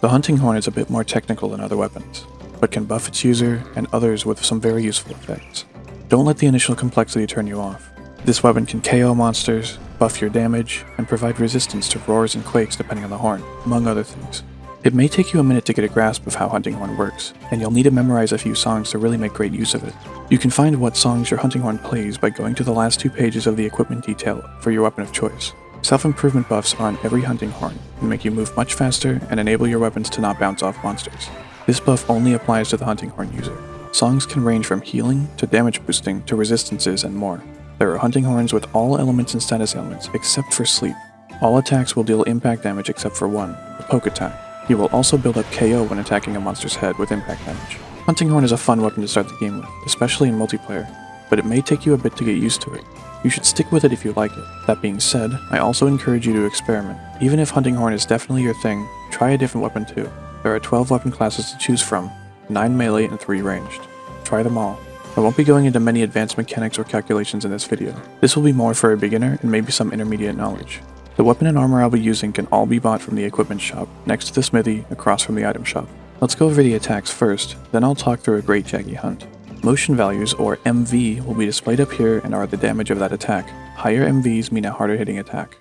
The hunting horn is a bit more technical than other weapons, but can buff its user and others with some very useful effects. Don't let the initial complexity turn you off. This weapon can KO monsters, buff your damage, and provide resistance to roars and quakes depending on the horn, among other things. It may take you a minute to get a grasp of how Hunting Horn works, and you'll need to memorize a few songs to really make great use of it. You can find what songs your Hunting Horn plays by going to the last two pages of the equipment detail for your weapon of choice. Self-improvement buffs are on every Hunting Horn and make you move much faster and enable your weapons to not bounce off monsters. This buff only applies to the Hunting Horn user. Songs can range from healing to damage boosting to resistances and more. There are Hunting Horns with all elements and status ailments except for sleep. All attacks will deal impact damage except for one, the poke attack. You will also build up KO when attacking a monster's head with impact damage. Hunting Horn is a fun weapon to start the game with, especially in multiplayer, but it may take you a bit to get used to it. You should stick with it if you like it. That being said, I also encourage you to experiment. Even if Hunting Horn is definitely your thing, try a different weapon too. There are 12 weapon classes to choose from, 9 melee and 3 ranged. Try them all. I won't be going into many advanced mechanics or calculations in this video. This will be more for a beginner and maybe some intermediate knowledge. The weapon and armor I'll be using can all be bought from the equipment shop, next to the smithy, across from the item shop. Let's go over the attacks first, then I'll talk through a Great Jaggi Hunt. Motion values, or MV, will be displayed up here and are the damage of that attack. Higher MVs mean a harder hitting attack.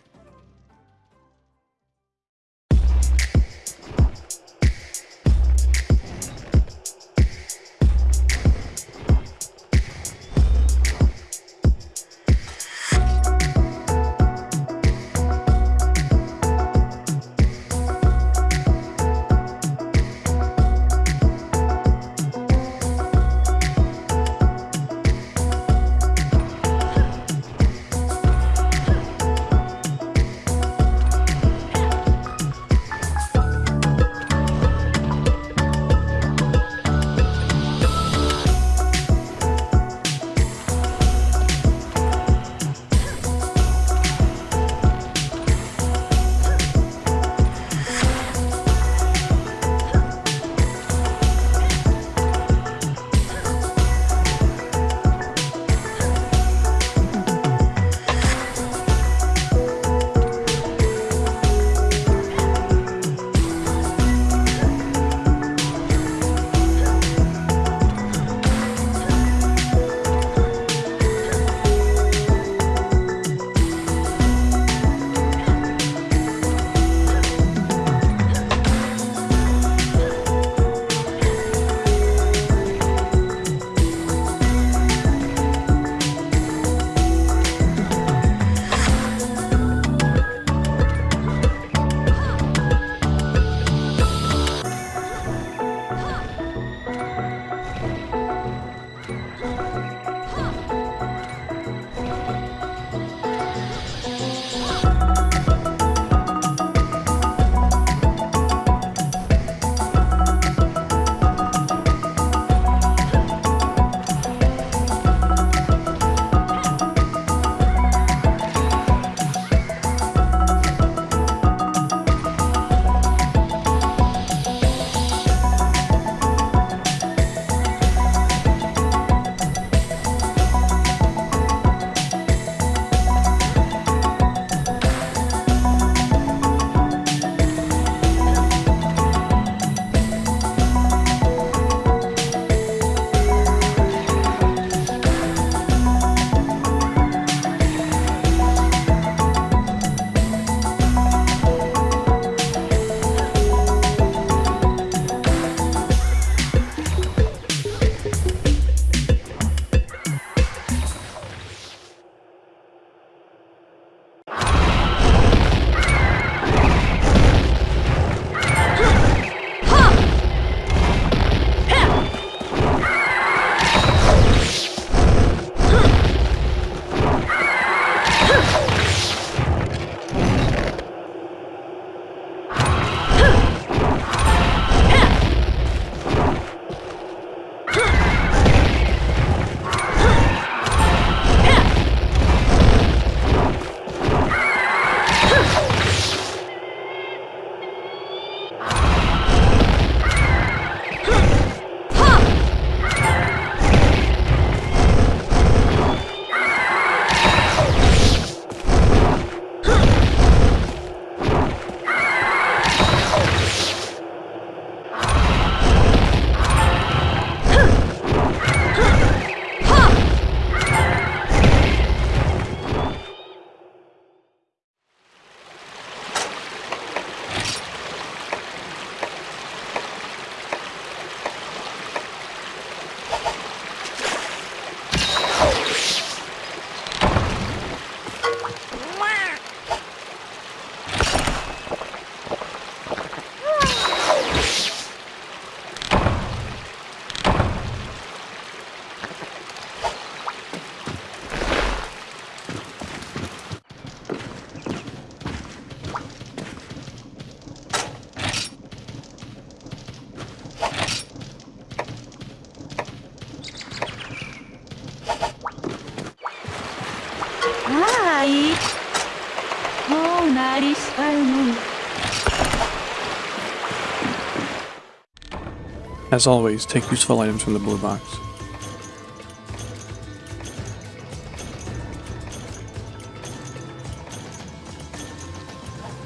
As always, take useful items from the blue box.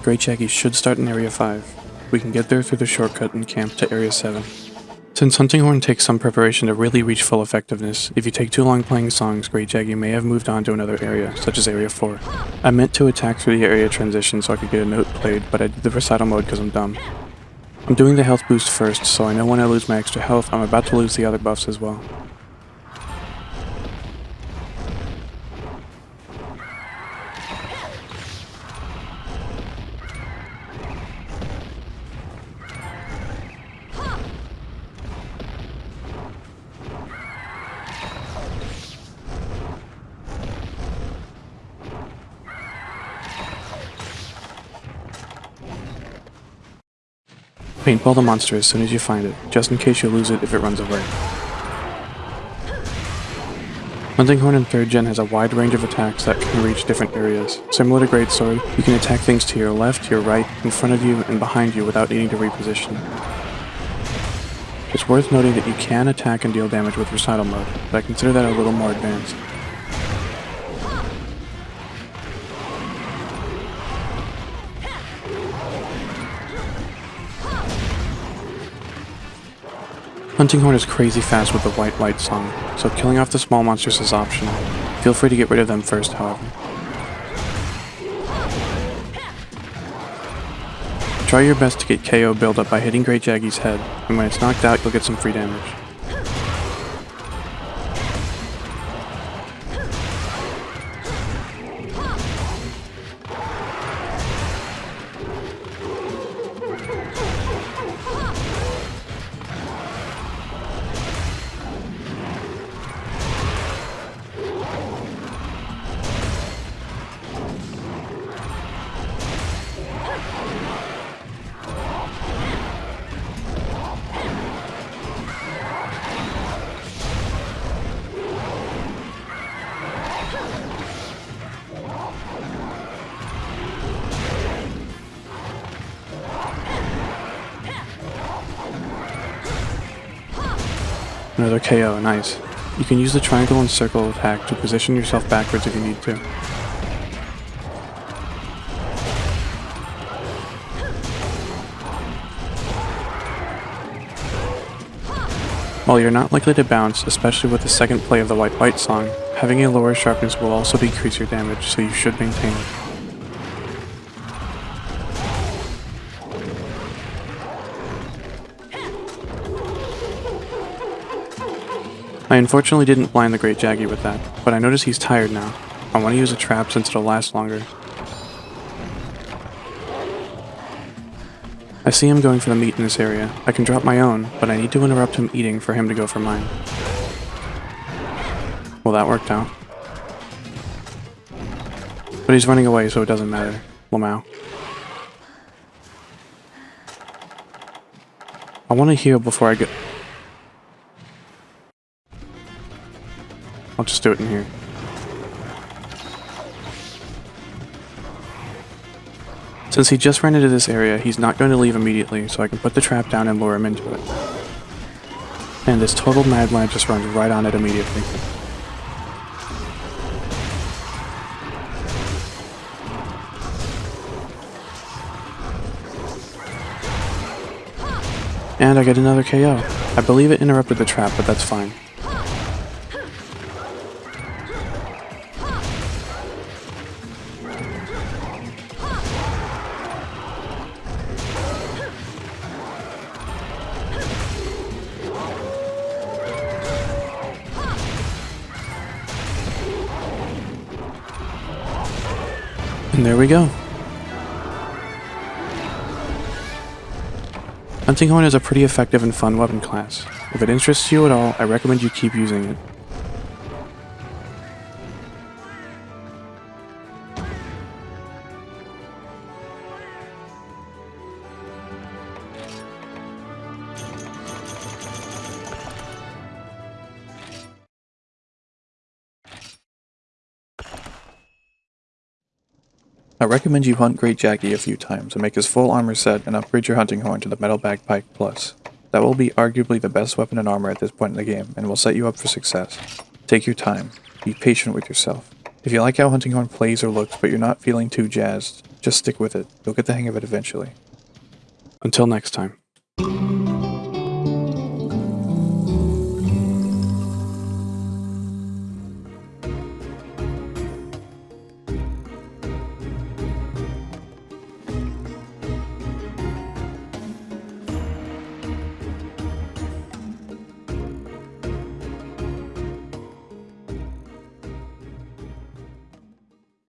Great Jaggis should start in Area 5. We can get there through the shortcut and camp to Area 7. Since Hunting Horn takes some preparation to really reach full effectiveness, if you take too long playing songs, Great Jaggi may have moved on to another area, such as Area 4. I meant to attack through the area transition so I could get a note played, but I did the recital mode because I'm dumb. I'm doing the health boost first, so I know when I lose my extra health, I'm about to lose the other buffs as well. Paintball the monster as soon as you find it, just in case you lose it if it runs away. Hunting Horn in 3rd Gen has a wide range of attacks that can reach different areas. Similar to Greatsword, you can attack things to your left, your right, in front of you, and behind you without needing to reposition. It's worth noting that you can attack and deal damage with Recital mode, but I consider that a little more advanced. Hunting Horn is crazy fast with the White White song, so killing off the small monsters is optional. Feel free to get rid of them first, however. Try your best to get KO build up by hitting Great Jaggi's head, and when it's knocked out you'll get some free damage. Another KO, nice. You can use the triangle and circle attack to position yourself backwards if you need to. While you're not likely to bounce, especially with the second play of the White White song, having a lower sharpness will also decrease your damage, so you should maintain it. I unfortunately didn't blind the Great Jaggi with that, but I notice he's tired now. I want to use a trap since it'll last longer. I see him going for the meat in this area. I can drop my own, but I need to interrupt him eating for him to go for mine. Well, that worked out. But he's running away, so it doesn't matter. Lamau. I want to heal before I get... I'll just do it in here. Since he just ran into this area, he's not going to leave immediately, so I can put the trap down and lure him into it. And this total Mad Lad just runs right on it immediately. And I get another KO. I believe it interrupted the trap, but that's fine. And there we go. Hunting Horn is a pretty effective and fun weapon class. If it interests you at all, I recommend you keep using it. I recommend you hunt Great Jaggi a few times and make his full armor set and upgrade your hunting horn to the Metal Bagpipe Plus. That will be arguably the best weapon and armor at this point in the game and will set you up for success. Take your time. Be patient with yourself. If you like how Hunting Horn plays or looks but you're not feeling too jazzed, just stick with it. You'll get the hang of it eventually. Until next time.